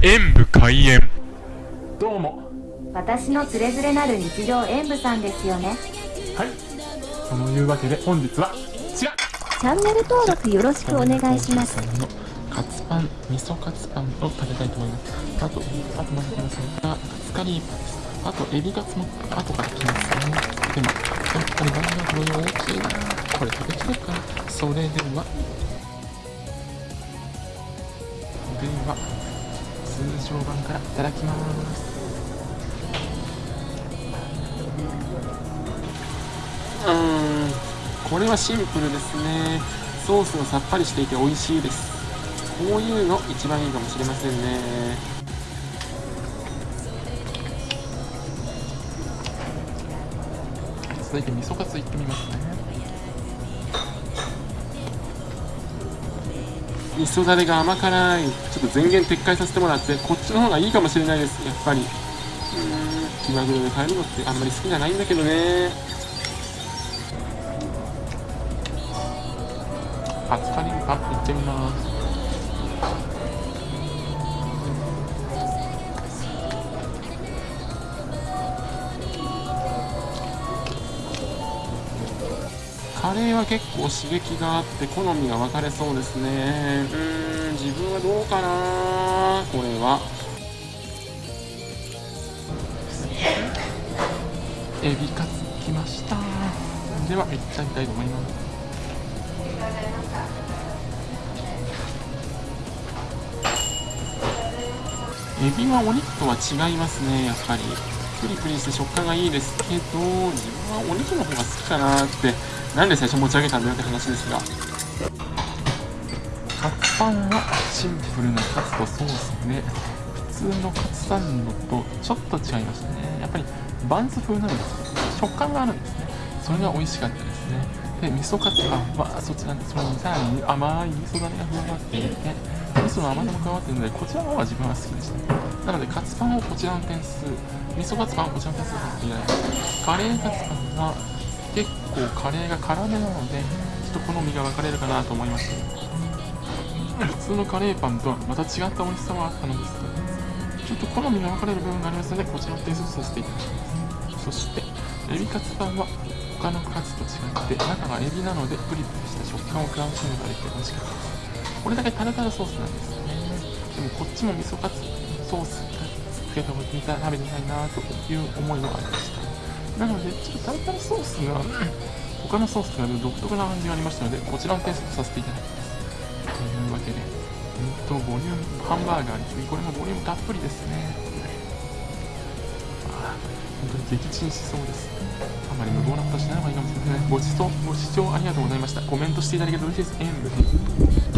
演武開演。どうも。私のつれづれなる日常演舞さんですよね。はい。そのいうわけで本日は違うチャンネル登録よろしくお願いします。のカツパン味噌カツパンを食べたいと思います。あとあとまだ来ますがカツカリーパンですあとエビカツも後から来ますね。でもやっぱりバナナの量大きいなこれ食べきれるかなそれでは。では通常版からいただきますうんこれはシンプルですね。ソースがさっぱりしていて美味しいです。こういうの一番いいかもしれませんね。続いて味噌カツいってみますね。味噌だれが甘辛いちょっと前言撤回させてもらってこっちの方がいいかもしれないです。やっぱり。うーん。気まぐれで帰るのってあんまり好きじゃないんだけどね。カツカリーパンいってみますカレーは結構刺激があって好みが分かれそうですね。うーん自分はどうかな？これは。エビカツきました。ではいっちゃいたいと思います。エビはお肉とは違いますねやっぱり。プリプリして食感がいいですけど自分はお肉の方が好きかなってなんで最初持ち上げたんだよって話ですが。カツパンはシンプルなカツとソースで普通のカツサンドとちょっと違いましたね。やっぱりバンズ風なんです。けど食感があるんですね。それが美味しかったですね。で味噌カツパンはそちらそれにさらに甘い味噌だれが加わっていての甘さも加わってるのでこちらの方が自分は好きでした。なのでカツパンをこちらの点数味噌カツパンをこちらの点数させていただきますカレーカツパンが結構カレーが辛めなのでちょっと好みが分かれるかなと思いました普通のカレーパンとはまた違った美味しさもあったのですがちょっと好みが分かれる部分がありますのでこちらの点数とさせていただきます。そしてエビカツパンは他のカツと違って中がエビなのでプリプリした食感を楽しむことができて美味しかったです。これだけタルタルソースなんですよね。でもこっちも味噌カツソースつけてみた食べてみたいなという思いもありました。なのでちょっとタルタルソースが他のソースと比べる独特な感じがありましたのでこちらの点数とさせていただきます。というわけでうんとボリュームハンバーガーですね。これもボリュームたっぷりですね。あー本当に撃沈しそうです。あまり無謀なことしない方がいいかもしれませんね。ご視聴ご視聴ありがとうございました。コメントしていただけると嬉しいです。演武